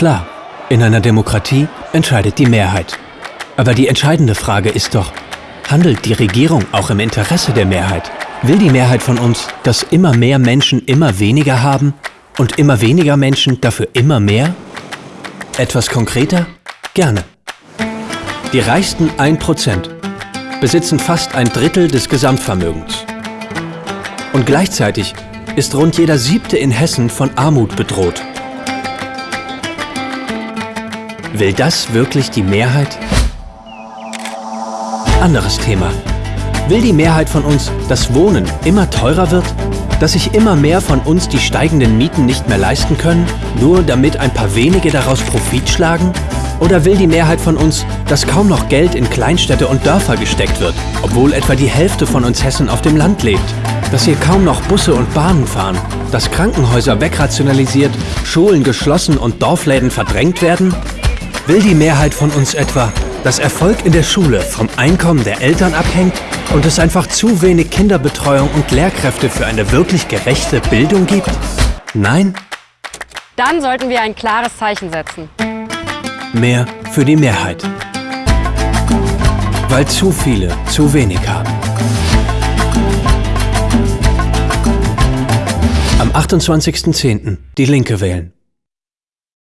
Klar, in einer Demokratie entscheidet die Mehrheit. Aber die entscheidende Frage ist doch, handelt die Regierung auch im Interesse der Mehrheit? Will die Mehrheit von uns, dass immer mehr Menschen immer weniger haben und immer weniger Menschen dafür immer mehr? Etwas konkreter? Gerne. Die reichsten 1% besitzen fast ein Drittel des Gesamtvermögens. Und gleichzeitig ist rund jeder Siebte in Hessen von Armut bedroht. Will das wirklich die Mehrheit? Anderes Thema. Will die Mehrheit von uns, dass Wohnen immer teurer wird? Dass sich immer mehr von uns die steigenden Mieten nicht mehr leisten können, nur damit ein paar wenige daraus Profit schlagen? Oder will die Mehrheit von uns, dass kaum noch Geld in Kleinstädte und Dörfer gesteckt wird, obwohl etwa die Hälfte von uns Hessen auf dem Land lebt? Dass hier kaum noch Busse und Bahnen fahren, dass Krankenhäuser wegrationalisiert, Schulen geschlossen und Dorfläden verdrängt werden? Will die Mehrheit von uns etwa, dass Erfolg in der Schule vom Einkommen der Eltern abhängt und es einfach zu wenig Kinderbetreuung und Lehrkräfte für eine wirklich gerechte Bildung gibt? Nein? Dann sollten wir ein klares Zeichen setzen. Mehr für die Mehrheit. Weil zu viele zu wenig haben. Am 28.10. die Linke wählen.